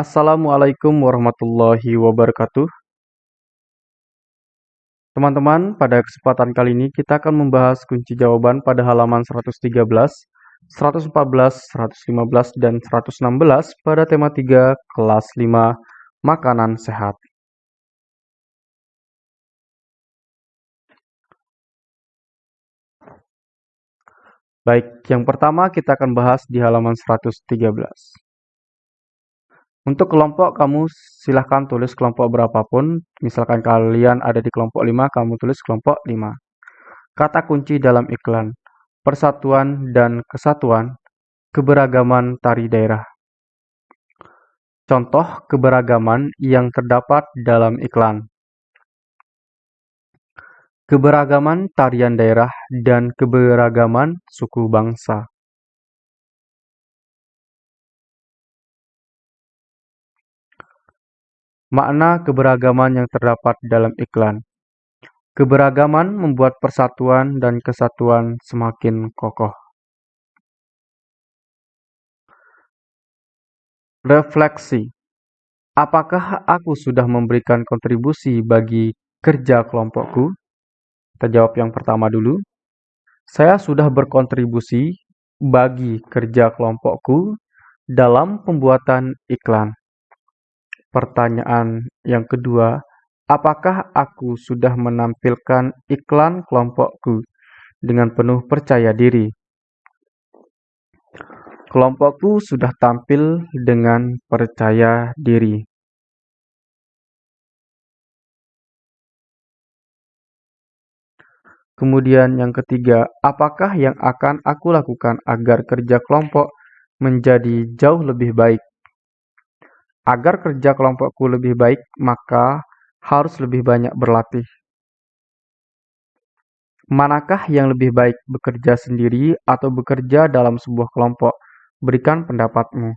Assalamualaikum warahmatullahi wabarakatuh. Teman-teman, pada kesempatan kali ini kita akan membahas kunci jawaban pada halaman 113, 114, 115, dan 116 pada tema 3 kelas 5 makanan sehat. Baik, yang pertama kita akan bahas di halaman 113. Untuk kelompok, kamu silahkan tulis kelompok berapapun. Misalkan kalian ada di kelompok 5, kamu tulis kelompok 5. Kata kunci dalam iklan. Persatuan dan kesatuan. Keberagaman tari daerah. Contoh keberagaman yang terdapat dalam iklan. Keberagaman tarian daerah dan keberagaman suku bangsa. Makna keberagaman yang terdapat dalam iklan. Keberagaman membuat persatuan dan kesatuan semakin kokoh. Refleksi. Apakah aku sudah memberikan kontribusi bagi kerja kelompokku? Kita jawab yang pertama dulu. Saya sudah berkontribusi bagi kerja kelompokku dalam pembuatan iklan. Pertanyaan yang kedua, apakah aku sudah menampilkan iklan kelompokku dengan penuh percaya diri? Kelompokku sudah tampil dengan percaya diri. Kemudian yang ketiga, apakah yang akan aku lakukan agar kerja kelompok menjadi jauh lebih baik? Agar kerja kelompokku lebih baik, maka harus lebih banyak berlatih. Manakah yang lebih baik, bekerja sendiri atau bekerja dalam sebuah kelompok? Berikan pendapatmu.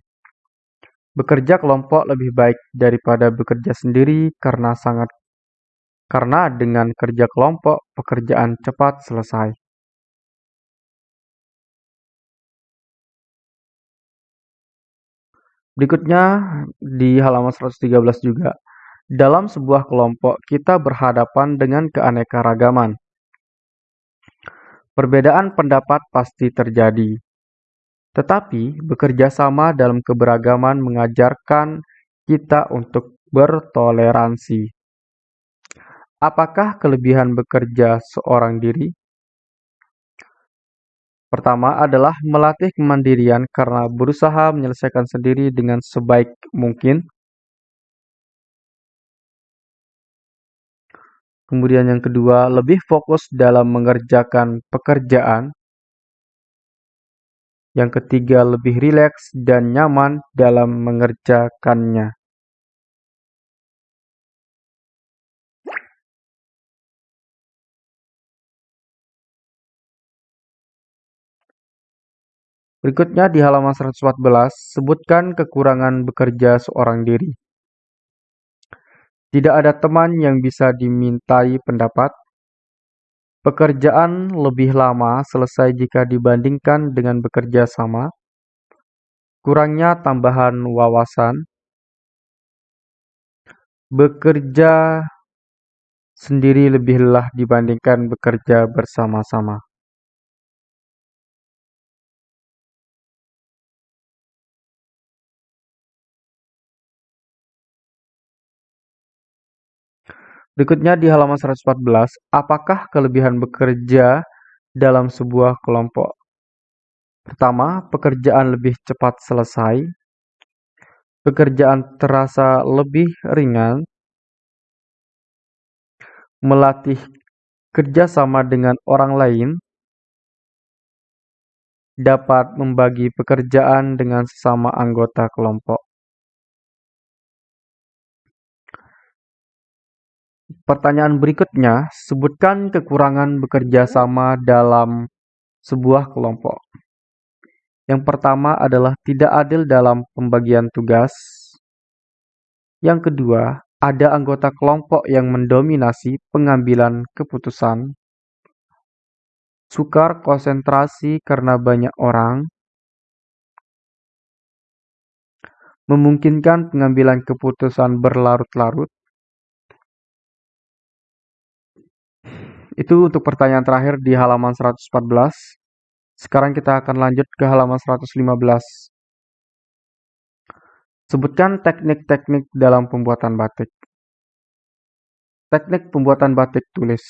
Bekerja kelompok lebih baik daripada bekerja sendiri karena sangat karena dengan kerja kelompok pekerjaan cepat selesai. Berikutnya di halaman 113 juga. Dalam sebuah kelompok, kita berhadapan dengan keanekaragaman. Perbedaan pendapat pasti terjadi. Tetapi, bekerja sama dalam keberagaman mengajarkan kita untuk bertoleransi. Apakah kelebihan bekerja seorang diri? Pertama adalah melatih kemandirian karena berusaha menyelesaikan sendiri dengan sebaik mungkin. Kemudian yang kedua, lebih fokus dalam mengerjakan pekerjaan. Yang ketiga, lebih rileks dan nyaman dalam mengerjakannya. Berikutnya di halaman 114, sebutkan kekurangan bekerja seorang diri. Tidak ada teman yang bisa dimintai pendapat. Pekerjaan lebih lama selesai jika dibandingkan dengan bekerja sama. Kurangnya tambahan wawasan. Bekerja sendiri lebih lelah dibandingkan bekerja bersama-sama. Berikutnya di halaman 114, apakah kelebihan bekerja dalam sebuah kelompok? Pertama, pekerjaan lebih cepat selesai. Pekerjaan terasa lebih ringan. Melatih kerjasama dengan orang lain. Dapat membagi pekerjaan dengan sesama anggota kelompok. Pertanyaan berikutnya, sebutkan kekurangan bekerja sama dalam sebuah kelompok. Yang pertama adalah tidak adil dalam pembagian tugas. Yang kedua, ada anggota kelompok yang mendominasi pengambilan keputusan. Sukar konsentrasi karena banyak orang. memungkinkan pengambilan keputusan berlarut-larut? Itu untuk pertanyaan terakhir di halaman 114. Sekarang kita akan lanjut ke halaman 115. Sebutkan teknik-teknik dalam pembuatan batik. Teknik pembuatan batik tulis.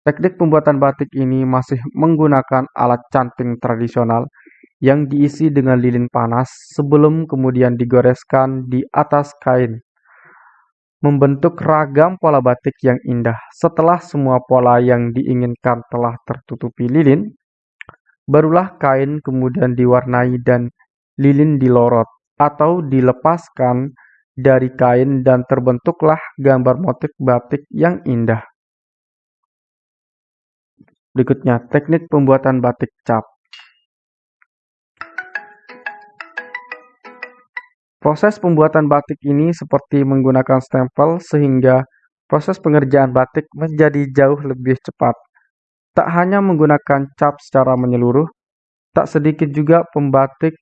Teknik pembuatan batik ini masih menggunakan alat canting tradisional yang diisi dengan lilin panas sebelum kemudian digoreskan di atas kain. Membentuk ragam pola batik yang indah. Setelah semua pola yang diinginkan telah tertutupi lilin, barulah kain kemudian diwarnai dan lilin dilorot atau dilepaskan dari kain dan terbentuklah gambar motif batik yang indah. Berikutnya, teknik pembuatan batik cap. Proses pembuatan batik ini seperti menggunakan stempel sehingga proses pengerjaan batik menjadi jauh lebih cepat. Tak hanya menggunakan cap secara menyeluruh, tak sedikit juga pembatik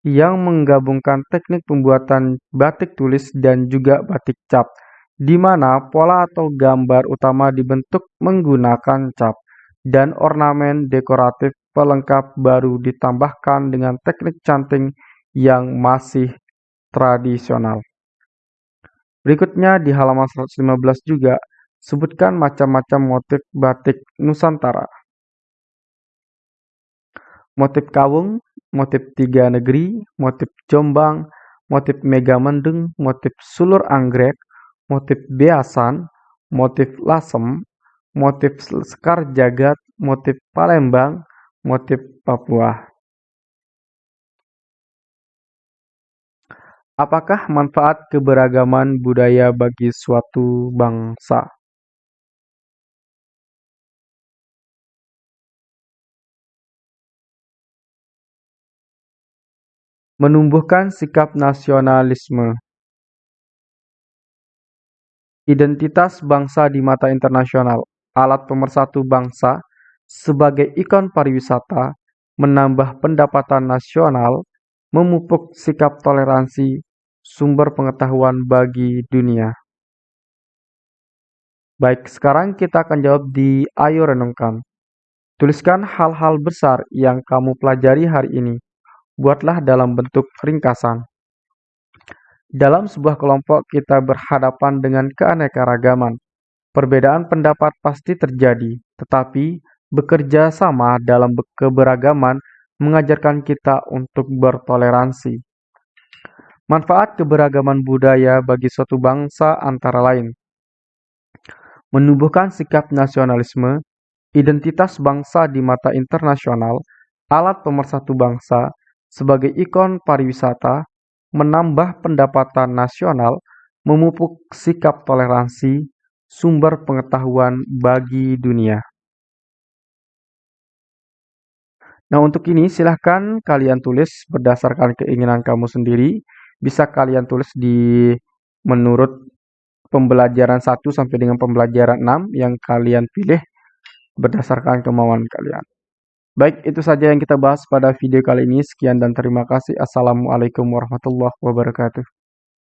yang menggabungkan teknik pembuatan batik tulis dan juga batik cap, di mana pola atau gambar utama dibentuk menggunakan cap, dan ornamen dekoratif pelengkap baru ditambahkan dengan teknik canting yang masih tradisional. Berikutnya di halaman 115 juga, sebutkan macam-macam motif batik Nusantara. Motif kawung, motif tiga negeri, motif Jombang, motif Megamendung, motif sulur anggrek, motif beasan, motif lasem, motif sekar jagat, motif Palembang, motif Papua. Apakah manfaat keberagaman budaya bagi suatu bangsa? Menumbuhkan sikap nasionalisme. Identitas bangsa di mata internasional, alat pemersatu bangsa sebagai ikon pariwisata, menambah pendapatan nasional, memupuk sikap toleransi, sumber pengetahuan bagi dunia. Baik, sekarang kita akan jawab di Ayo Renungkan. Tuliskan hal-hal besar yang kamu pelajari hari ini buatlah dalam bentuk ringkasan. Dalam sebuah kelompok kita berhadapan dengan keanekaragaman. Perbedaan pendapat pasti terjadi, tetapi bekerja sama dalam keberagaman mengajarkan kita untuk bertoleransi. Manfaat keberagaman budaya bagi suatu bangsa antara lain menumbuhkan sikap nasionalisme, identitas bangsa di mata internasional, alat pemersatu bangsa, sebagai ikon pariwisata, menambah pendapatan nasional, memupuk sikap toleransi, sumber pengetahuan bagi dunia. Nah, untuk ini silahkan kalian tulis berdasarkan keinginan kamu sendiri. Bisa kalian tulis di menurut pembelajaran 1 sampai dengan pembelajaran 6 yang kalian pilih berdasarkan kemauan kalian. Baik, itu saja yang kita bahas pada video kali ini. Sekian dan terima kasih. Assalamualaikum warahmatullahi wabarakatuh.